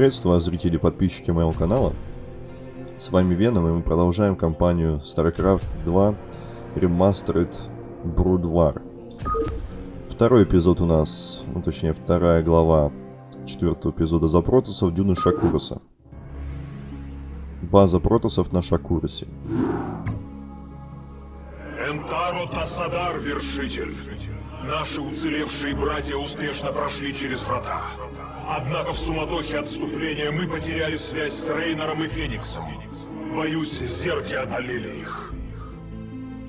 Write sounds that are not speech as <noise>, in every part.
Приветствую вас, зрители и подписчики моего канала. С вами Веном, и мы продолжаем кампанию StarCraft 2 Remastered Brood. Второй эпизод у нас, ну точнее вторая глава четвертого эпизода за протусов Дюны Шакуруса. База протусов на Шакурусе. Энтаро Тасадар, вершитель. Наши уцелевшие братья успешно прошли через врата. Однако в суматохе отступления мы потеряли связь с Рейнором и Фениксом. Боюсь, зерги одолели их.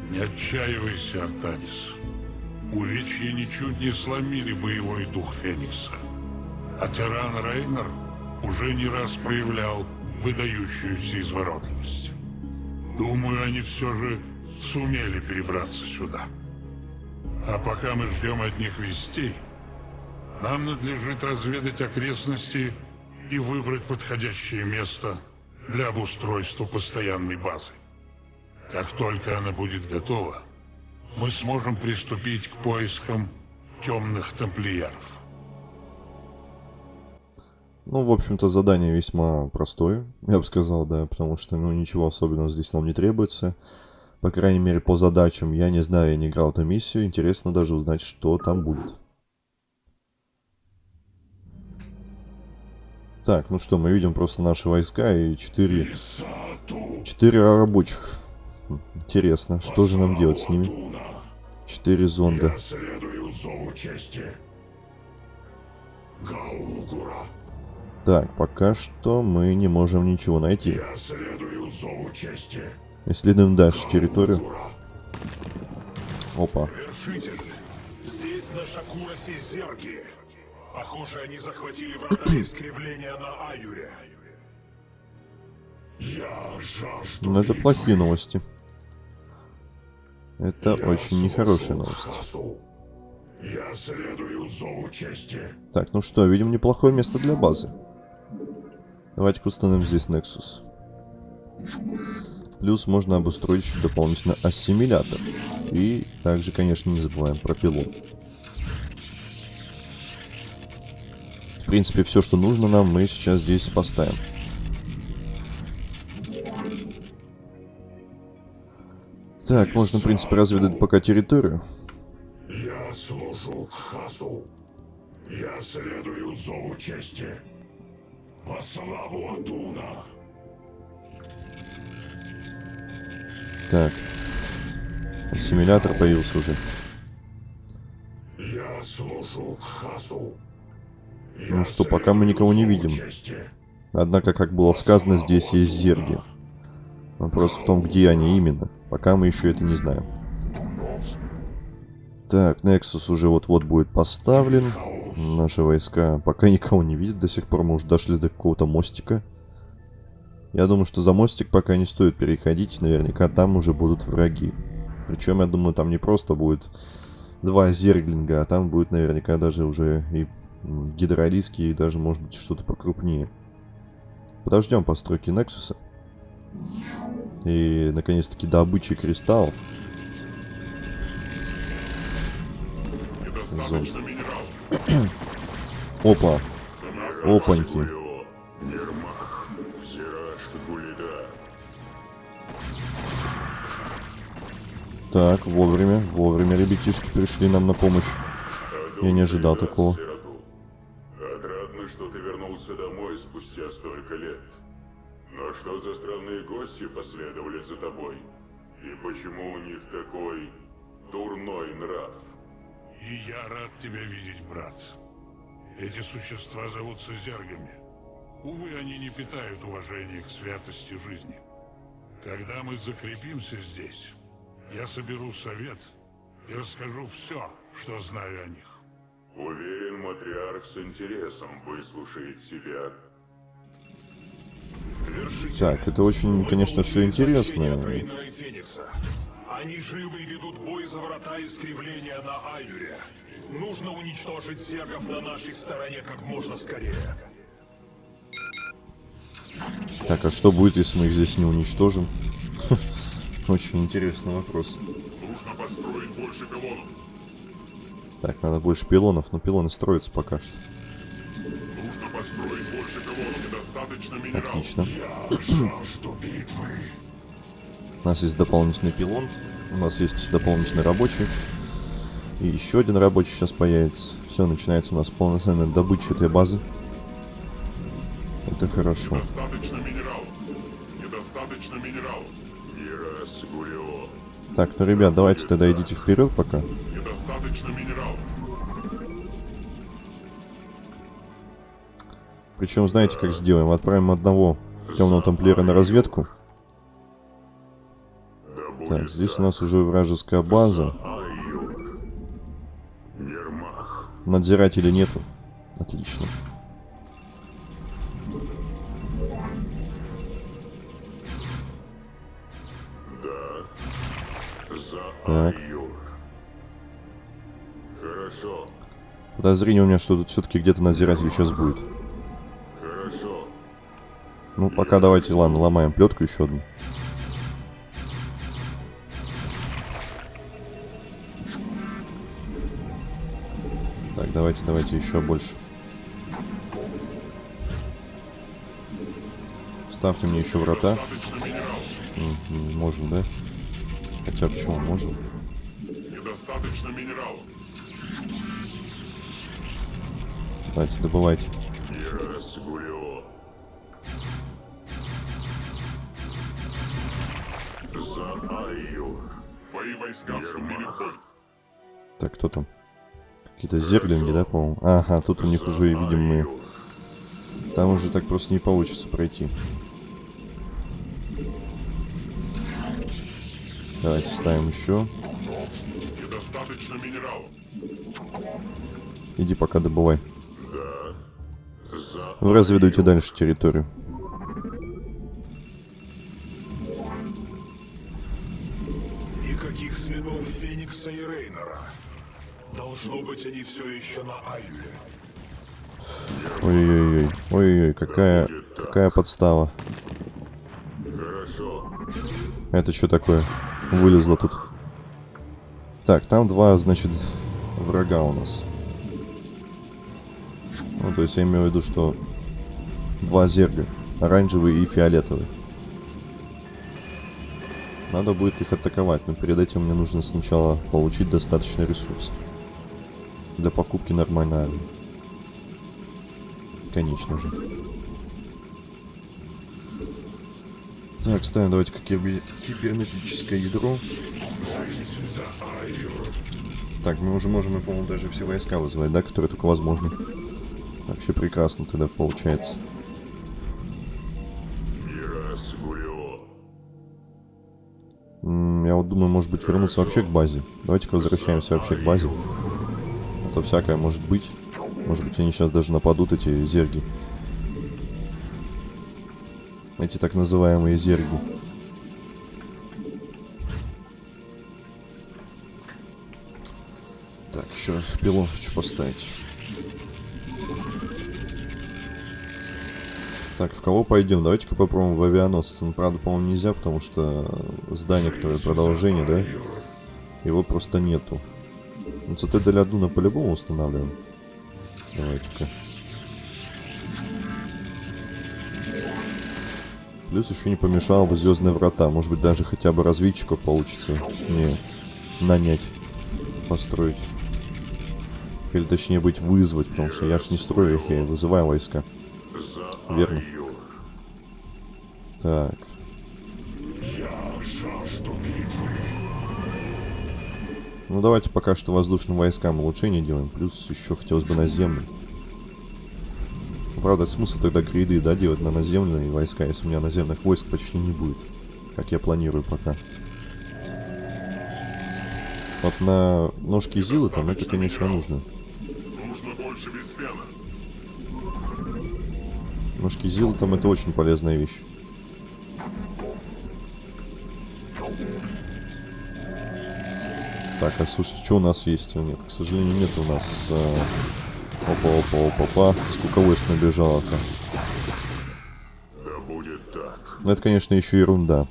Не отчаивайся, Артанис. Увечья ничуть не сломили боевой дух Феникса. А тиран Рейнер уже не раз проявлял выдающуюся изворотливость. Думаю, они все же сумели перебраться сюда. А пока мы ждем от них вестей, нам надлежит разведать окрестности и выбрать подходящее место для обустройства постоянной базы. Как только она будет готова, мы сможем приступить к поискам темных тамплиеров. Ну, в общем-то, задание весьма простое, я бы сказал, да, потому что, ну, ничего особенного здесь нам не требуется. По крайней мере, по задачам. Я не знаю, я не играл эту миссию. Интересно даже узнать, что там будет. Так, ну что, мы видим просто наши войска и четыре... Четыре рабочих. Интересно, что же нам делать с ними? Четыре зонда. Так, пока что мы не можем ничего найти. Исследуем дальше территорию. Опа. Здесь на Шакуросе зерги. Похоже, они захватили врата <clears throat> искривления на Аюре. Я жажду Но это плохие новости. Это Я очень нехорошие новости. Я следую зову чести. Так, ну что, видим неплохое место для базы. Давайте-ка установим здесь Nexus. Плюс можно обустроить еще дополнительно ассимилятор. И также, конечно, не забываем про пилон. Принципе, все, что нужно нам, мы сейчас здесь поставим. Так, можно, в принципе, разведать пока территорию. Я служу Хасу. Я следую зову чести. По славу Адуна. Так. Ассимилятор появился уже. Я служу Хасу. Ну что, пока мы никого не видим. Однако, как было сказано, здесь есть зерги. Вопрос в том, где они именно. Пока мы еще это не знаем. Так, Nexus уже вот-вот будет поставлен. Наши войска пока никого не видят. До сих пор мы уже дошли до какого-то мостика. Я думаю, что за мостик пока не стоит переходить. Наверняка там уже будут враги. Причем, я думаю, там не просто будет два зерглинга, а там будет наверняка даже уже и гидролиски, и даже, может быть, что-то покрупнее. Подождем постройки Нексуса. И, наконец-таки, добычи кристаллов. <coughs> Опа. Опаньки. Так, вовремя, вовремя ребятишки пришли нам на помощь. Я не ожидал такого. Столько лет. Но что за странные гости последовали за тобой? И почему у них такой дурной нрав? И я рад тебя видеть, брат. Эти существа зовутся зергами. Увы, они не питают уважения к святости жизни. Когда мы закрепимся здесь, я соберу совет и расскажу все, что знаю о них. Уверен, матриарх с интересом выслушает тебя. Так, это очень, конечно, все интересно. Они живы и ведут бой за врата искривления на Аюре. Нужно уничтожить зергов на нашей стороне как можно скорее. Так, а что будет, если мы их здесь не уничтожим? <laughs> Очень интересный вопрос. Нужно построить больше пилонов. Так, надо больше пилонов, но пилоны строятся пока что. Отлично. У нас есть дополнительный пилон. У нас есть дополнительный рабочий. И еще один рабочий сейчас появится. Все, начинается у нас полноценная добыча этой базы. Это хорошо. Недостаточно минералов. Недостаточно минералов. Так, ну, ребят, давайте тогда идите вперед пока. Недостаточно минералов. Причем, знаете, как сделаем? Отправим одного темного тамплиера на разведку. Так, здесь у нас уже вражеская база. Надзирателей нету. Отлично. Так. Хорошо. Подозрение у меня, что тут все-таки где-то надзиратель сейчас будет. Ну, пока давайте, ладно, ломаем плетку еще одну. Так, давайте, давайте еще больше. Ставьте мне еще врата. Можно, да? Хотя почему? Можно. Недостаточно минералов. Давайте, добывайте. Гулио. Твои войска вступили в бой. Так, кто там? Какие-то зерглинги, да, по-моему? Ага, тут у них уже, видим, мы... Там уже так просто не получится пройти. Давайте ставим еще. Недостаточно минералов. Иди пока добывай. За Вы разведуйте дальше территорию. Все еще на Аюре. Ой-ой-ой. Ой-ой-ой, какая, какая подстава. Хорошо. Это что такое? Вылезло тут. Так, там два, значит, врага у нас. Ну, то есть я имею в виду, что два зерга. Оранжевый и фиолетовый. Надо будет их атаковать, но перед этим мне нужно сначала получить достаточно ресурсов. Для покупки нормальной армии. Конечно же. Так, ставим давайте как кибер- кибернетическое ядро. Так, мы уже можем, и, по-моему, даже все войска вызывать, да, которые только возможно. Вообще прекрасно тогда получается. Я вот думаю, может быть, вернуться вообще к базе. Давайте-ка возвращаемся вообще к базе. То всякое может быть. Может быть, они сейчас даже нападут, эти зерги. Эти так называемые зерги. Так, еще пилон хочу поставить. Так, в кого пойдем? Давайте-ка попробуем в авианосца. Ну, правда, по-моему, нельзя, потому что здание, которое продолжение, да? Его просто нету. Ну, цитадель Адуна по-любому устанавливаем. Давайте-ка. Плюс еще не помешало бы Звездные Врата. Может быть, даже хотя бы разведчиков получится мне нанять, построить. Или точнее быть, вызвать, потому что я ж не строю их, я вызываю войска. Верно. Так. Ну давайте пока что воздушным войскам улучшение делаем. Плюс еще хотелось бы наземным. Ну, Правда, смысл тогда гриды, да, делать на наземные войска, если у меня наземных войск почти не будет. Как я планирую пока. Вот на ножки Зилы там это, конечно, нужно. Ножки Зилы там это очень полезная вещь. Так, а слушайте, что у нас есть? Нет, к сожалению, нет у нас... э, Опа, опа, опа, опа. Сколько войск набежало-то? Да будет так. Ну, это, конечно, еще ерунда.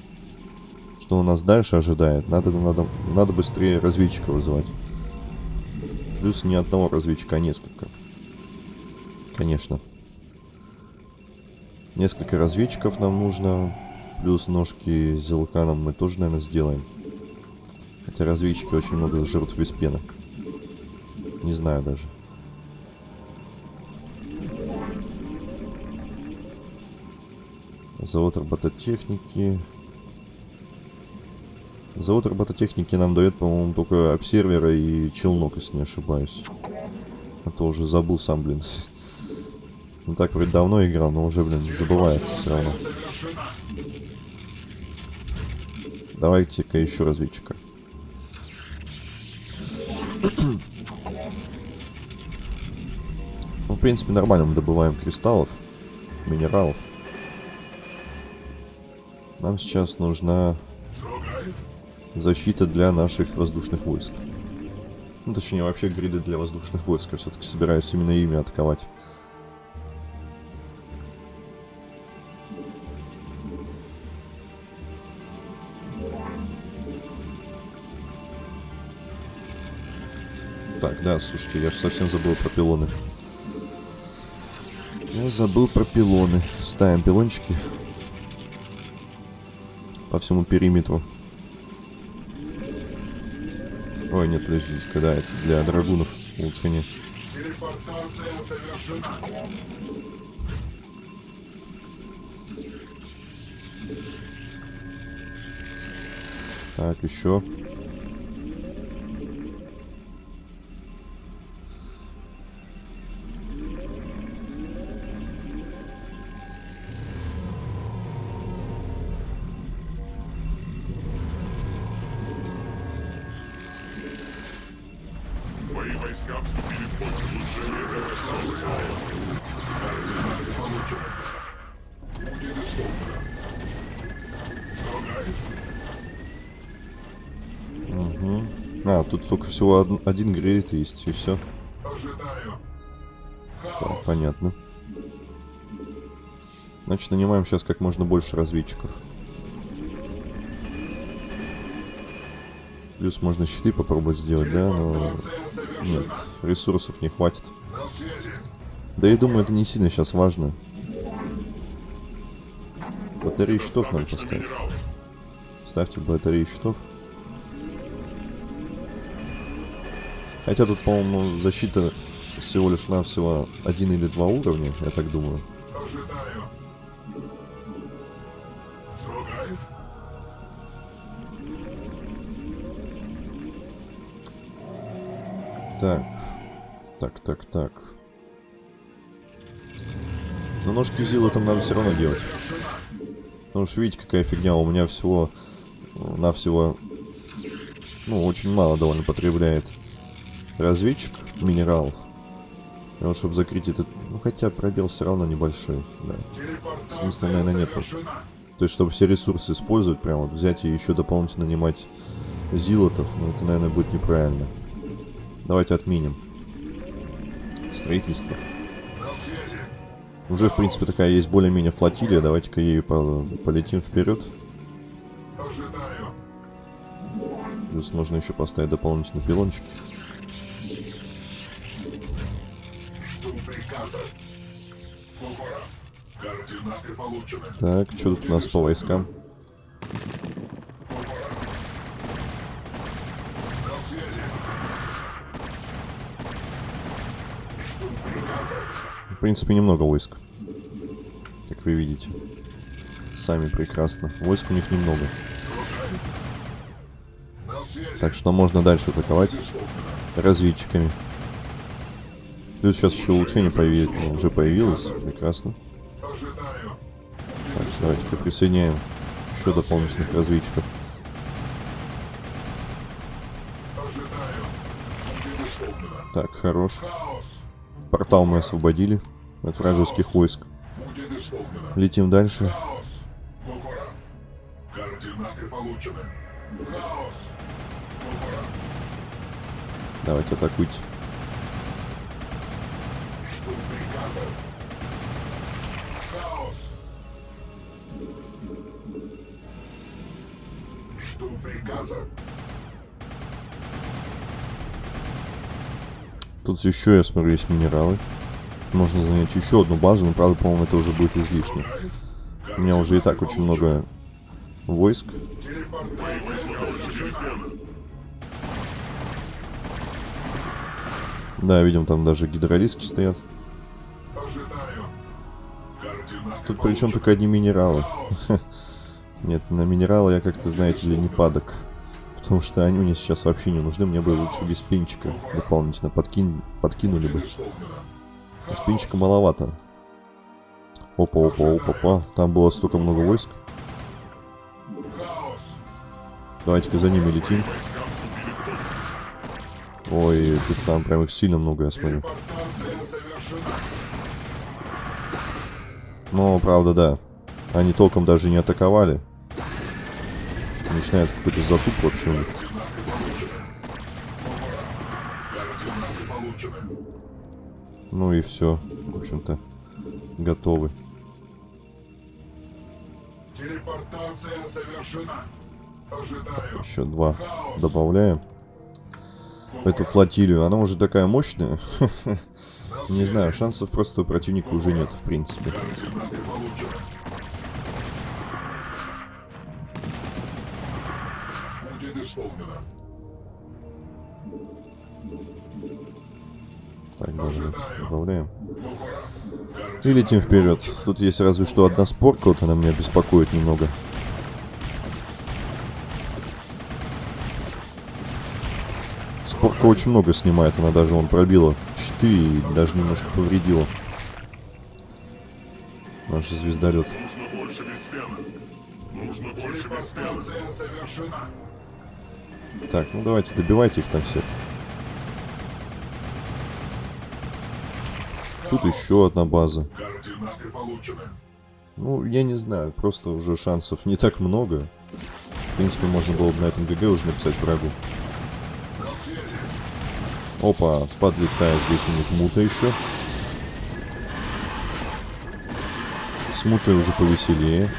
Что у нас дальше ожидает? Надо, надо, надо быстрее разведчика вызывать. Плюс не одного разведчика, а несколько. Конечно. Несколько разведчиков нам нужно. Плюс ножки с зелканом мы тоже, наверное, сделаем. Хотя разведчики очень много жрут без пены. Не знаю даже. Завод робототехники. Завод робототехники нам дает, по-моему, только обсервера и челнок, если не ошибаюсь. А то уже забыл сам, блин. <laughs> Ну так вроде давно играл, но уже, блин, забывается все равно. Давайте-ка еще разведчика. Ну, в принципе, нормально мы добываем кристаллов, минералов. Нам сейчас нужна защита для наших воздушных войск. Ну, точнее, вообще гриды для воздушных войск. Я все-таки собираюсь именно ими атаковать. Да, слушайте, я же совсем забыл про пилоны. Я забыл про пилоны. Ставим пилончики по всему периметру. Ой, нет, подожди, когда это для драгунов улучшение. Так, еще. Тут только всего од- один грейд есть, и все. Так, понятно. Значит, нанимаем сейчас как можно больше разведчиков. Плюс можно щиты попробовать сделать, да, но... Нет, ресурсов не хватит. Да я думаю, это не сильно сейчас важно. Батареи щитов надо поставить. Ставьте батареи щитов. Хотя тут, по-моему, защита всего лишь навсего один или два уровня, я так думаю. Ожидаю. Шугаев. Так. Так, так, так. Но ножки Зилы там надо все равно делать. Потому что видите, какая фигня. У меня всего... Навсего... Ну, очень мало довольно потребляет разведчик минералов. И вот, чтобы закрыть этот... Ну, хотя пробел все равно небольшой, да. Смысла, наверное, нет. То есть, чтобы все ресурсы использовать, прям вот взять и еще дополнительно нанимать зилотов, ну, это, наверное, будет неправильно. Давайте отменим. Строительство. Уже, в принципе, такая есть более-менее флотилия. Давайте-ка ею по- полетим вперед. Плюс можно еще поставить дополнительные пилончики. Так, что тут у нас по войскам? В принципе, немного войск. Как вы видите. Сами прекрасно. Войск у них немного. Так что можно дальше атаковать разведчиками. Плюс сейчас еще улучшение появи- ну, уже появилось. Прекрасно. Давайте-ка присоединяем еще дополнительных разведчиков. Так, хорош. Портал мы освободили от вражеских войск. Летим дальше. Давайте атакуйте. Приказа. Тут еще, я смотрю, есть минералы. Можно занять еще одну базу, но правда, по-моему, это уже будет излишне. У меня уже и так очень много войск. Да, видим, там даже гидролиски стоят. Тут причем только одни минералы. <laughs> Нет, на минералы я как-то, знаете ли, не падок. Потому что они мне сейчас вообще не нужны. Мне бы лучше без пинчика дополнительно подкин... подкинули бы. Без пинчика маловато. Опа, опа, опа, опа. Там было столько много войск. Давайте-ка за ними летим. Ой, что-то там прям их сильно много, я смотрю. Но, правда, да. Они толком даже не атаковали. Начинается какой-то затуп вообще. Ну и все. В общем-то, готовы. Телепортация завершена. Ожидаю. Еще два добавляем. Эту флотилию. Она уже такая мощная. <laughs> Не знаю, шансов просто у противника уже нет, в принципе. Будет исполнено. Так, даже добавляем. И летим вперед. Тут есть разве что одна спорка, вот она меня беспокоит немного. Спорка очень много снимает, она даже он пробила щиты и даже немножко повредила. Наш звездолет. Нужно больше. Нужно больше. Так, ну давайте, добивайте их там всех. Тут еще одна база. Ну, я не знаю, просто уже шансов не так много. В принципе, можно было бы на этом ГГ уже написать врагу. Опа, подлетает здесь у них мута еще. С мутой уже повеселее.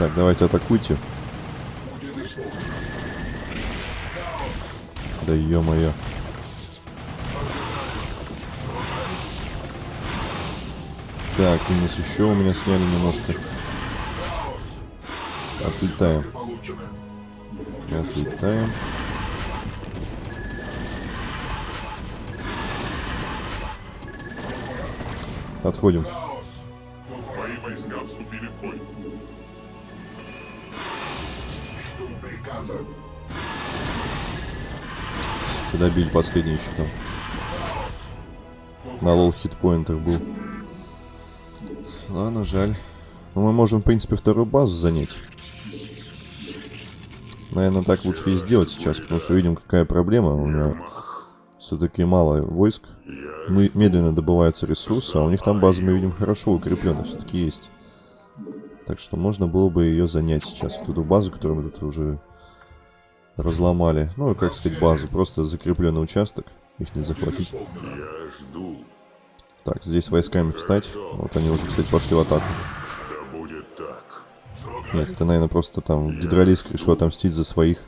Так, давайте атакуйте. Да ё-моё. Так, минус еще у меня сняли немножко. Отлетаем. Отлетаем. Отходим. Добили последний еще там. На лол хитпоинтах был. Ладно, жаль. Но мы можем, в принципе, вторую базу занять. Наверное, так лучше и сделать сейчас, потому что видим, какая проблема. У меня все-таки мало войск. Мы медленно добываются ресурсы, а у них там база, мы видим, хорошо укреплена все-таки есть. Так что можно было бы ее занять сейчас. Вот эту базу, которую мы тут уже разломали. Ну, как сказать, базу. Просто закрепленный участок. Их не захватить. Я жду. Так, здесь войсками встать. Вот они уже, кстати, пошли в атаку. Да будет так. Нет, это, наверное, просто там гидролиск решил отомстить за своих.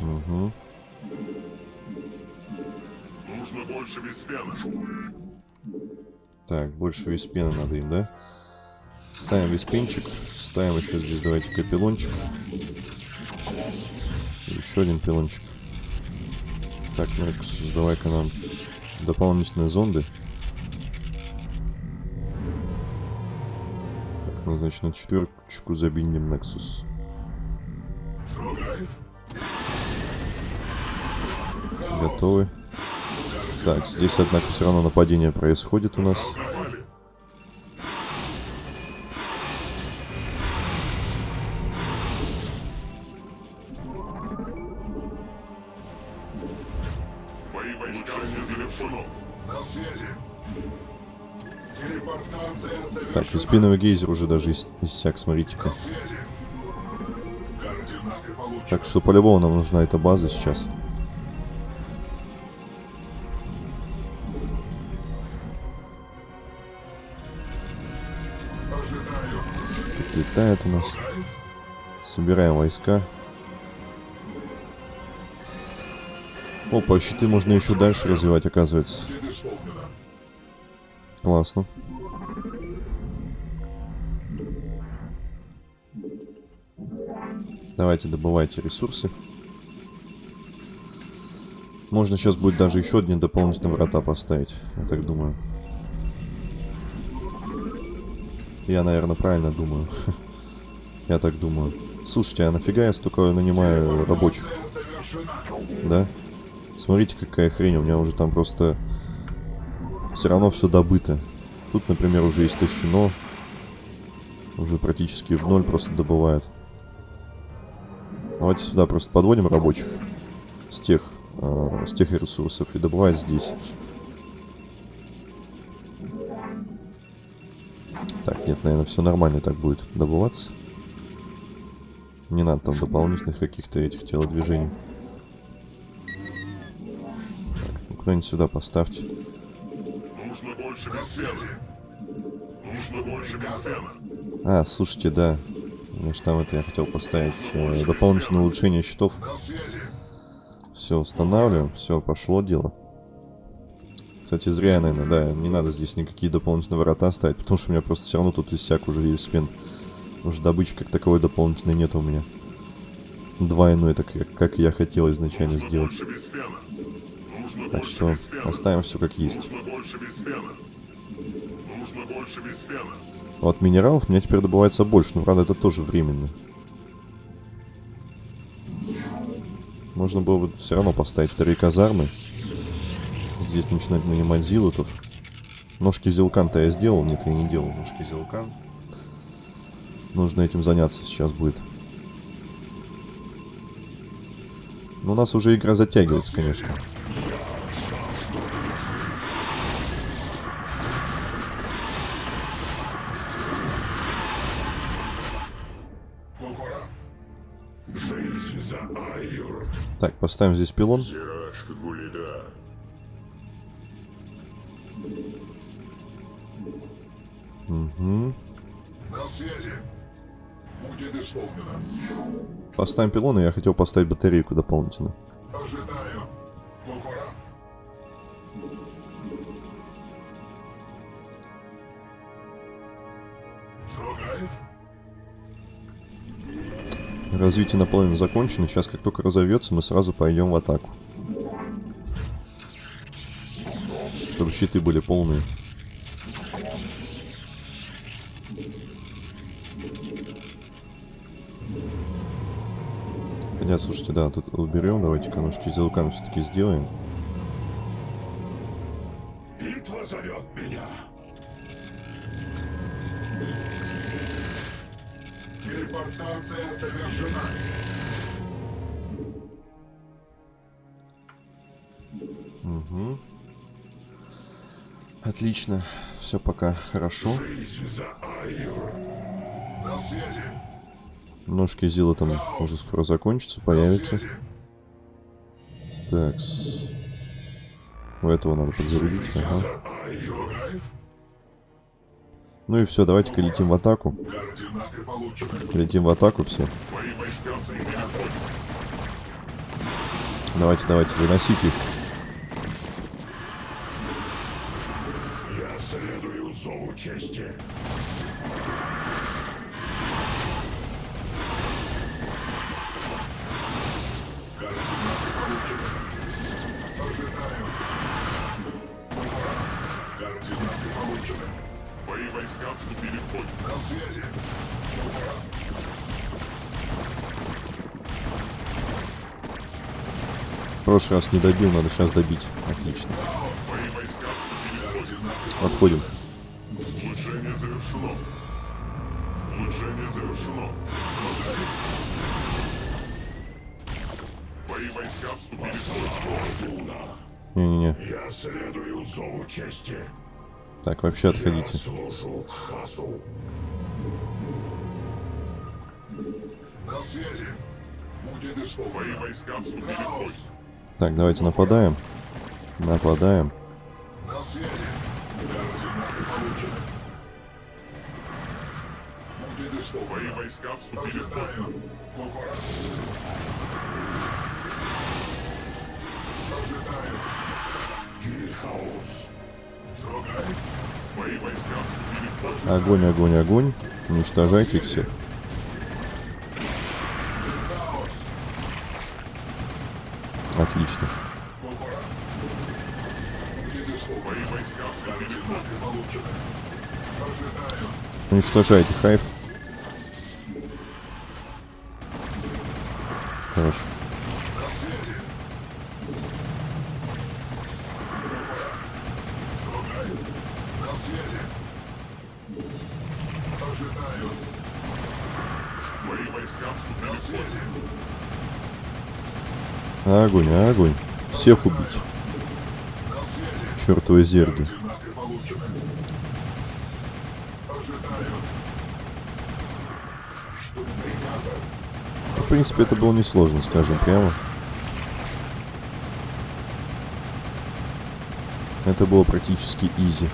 Угу. Нужно больше веспена. Так, больше виспена надо им, да? Ставим виспенчик. Ставим еще здесь, давайте, капеллончик. Еще один пилончик. Так, Нексус, давай-ка нам дополнительные зонды. Так, мы, значит, на четверочку забинем Nexus. Готовы. Так, здесь, однако, все равно нападение происходит у нас. Спиновый гейзер уже даже ис иссяк, смотрите-ка. Так что по-любому нам нужна эта база сейчас. Тут летает у нас. Собираем войска. Опа, щиты можно еще дальше развивать, оказывается. Классно. Давайте добывайте ресурсы. Можно сейчас будет даже еще одни дополнительные врата поставить, я так думаю. Я, наверное, правильно думаю. <laughs> Я так думаю. Слушайте, а нафига я столько нанимаю рабочих? Да? Смотрите, какая хрень. У меня уже там просто... Все равно все добыто. Тут, например, уже истощено. Уже практически в ноль просто добывает. Давайте сюда просто подводим рабочих. С тех, э, с тех ресурсов. И добывать здесь. Так, нет, наверное, все нормально так будет добываться. Не надо там дополнительных каких-то этих телодвижений. Так, ну куда-нибудь сюда поставьте. Нужно больше. Нужно больше. А, слушайте, да. Значит, там это я хотел поставить э, дополнительное улучшение щитов. Все, устанавливаем. Все, пошло дело. Кстати, зря наверное, да, не надо здесь никакие дополнительные ворота ставить, потому что у меня просто все равно тут иссяк уже весь спин. Уже добычи как таковой дополнительной нет у меня. Двойной, так как, я хотел изначально сделать. Так что оставим все как есть. Нужно больше бесцена. Бесцена. Вот минералов меня теперь добывается больше, но правда это тоже временно. Можно было бы все равно поставить вторые казармы. Здесь начинать нанимать зилотов. Ножки зилкан-то я сделал, нет, я не делал ножки зилкан. Нужно этим заняться сейчас будет. Но у нас уже игра затягивается, конечно. Так, поставим здесь пилон. Угу. На связи. Будет исполнено. Поставим пилон, и я хотел поставить батарейку дополнительно. Развитие наполовину закончено. Сейчас, как только разовьется, мы сразу пойдем в атаку. Чтобы щиты были полные. Хотя, слушайте, да, тут уберем. Давайте-ка ножки зелкан все-таки сделаем. Отлично. Все пока хорошо. Ножки Зила там уже скоро закончатся, появятся. Так. У этого надо подзарядить. Ага. Ну и все, давайте-ка летим в атаку. Летим в атаку все. Давайте, давайте, выносите их. Прошлый раз не добил, надо сейчас добить. Отлично. Мои войска вступили в бой. Отходим. Улучшение завершено. Улучшение завершено. Мои войска вступили в бой. Не-не-не. Я следую зову чести. Так, вообще отходите. Служу Хасу. На связи. Будет исполнено. Мои войска вступили в бой. Так, давайте нападаем. Нападаем. Огонь, огонь, огонь. Уничтожайте их всех. Ожидаю. Уничтожайте хайф. Огонь, огонь. Всех убить. Чертовы зерги. Приказа? В принципе, это было несложно, скажем прямо. Это было практически изи.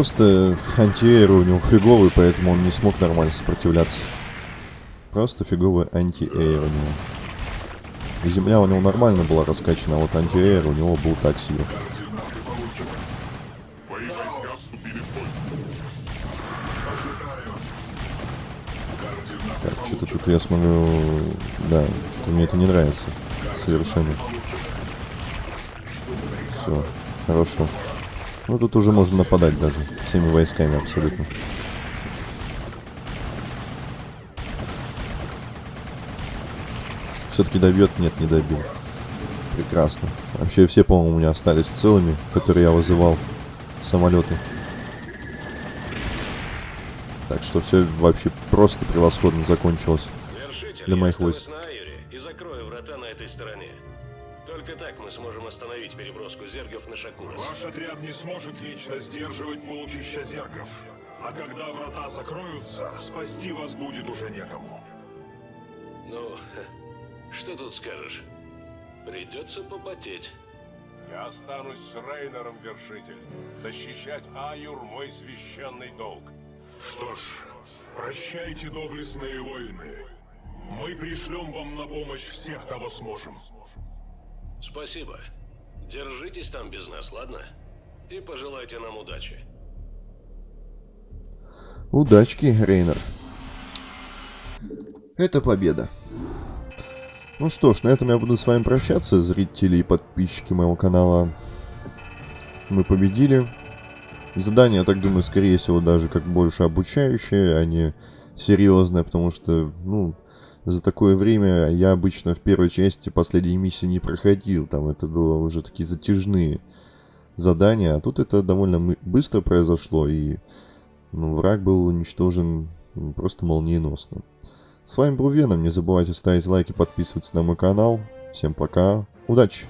Просто антиэйр у него фиговый, поэтому он не смог нормально сопротивляться. Просто фиговый антиэйр у него. Земля у него нормально была раскачана, а вот антиэйр у него был так себе. Так, что-то тут я смотрю... Да, что-то мне это не нравится. Совершенно. Все, хорошо. Ну, тут уже можно нападать даже. Всеми войсками абсолютно. Все-таки добьет? Нет, не добил. Прекрасно. Вообще все, по-моему, у меня остались целыми, которые я вызывал. Самолеты. Так что все вообще просто превосходно закончилось. Для моих войск. Переброску зергов на Шакурас. Ваш отряд не сможет вечно сдерживать полчища зергов. А когда врата закроются, спасти вас будет уже некому. Ну, <laughs> что тут скажешь? Придется попотеть. Я останусь с Рейнером, Вершитель. Защищать Аюр — мой священный долг. Что ж, прощайте, доблестные воины. Мы пришлем вам на помощь всех, кого сможем. Спасибо. Держитесь там без нас, ладно? И пожелайте нам удачи. Удачки, Рейнер. Это победа. Ну что ж, на этом я буду с вами прощаться, зрители и подписчики моего канала. Мы победили. Задание, я так думаю, скорее всего, даже как больше обучающее, а не серьезное, потому что, ну, за такое время я обычно в первой части последней миссии не проходил. Там это было уже такие затяжные задания, а тут это довольно быстро произошло, и ну, враг был уничтожен просто молниеносно. С вами был Веном, не забывайте ставить лайки, подписываться на мой канал. Всем пока, удачи!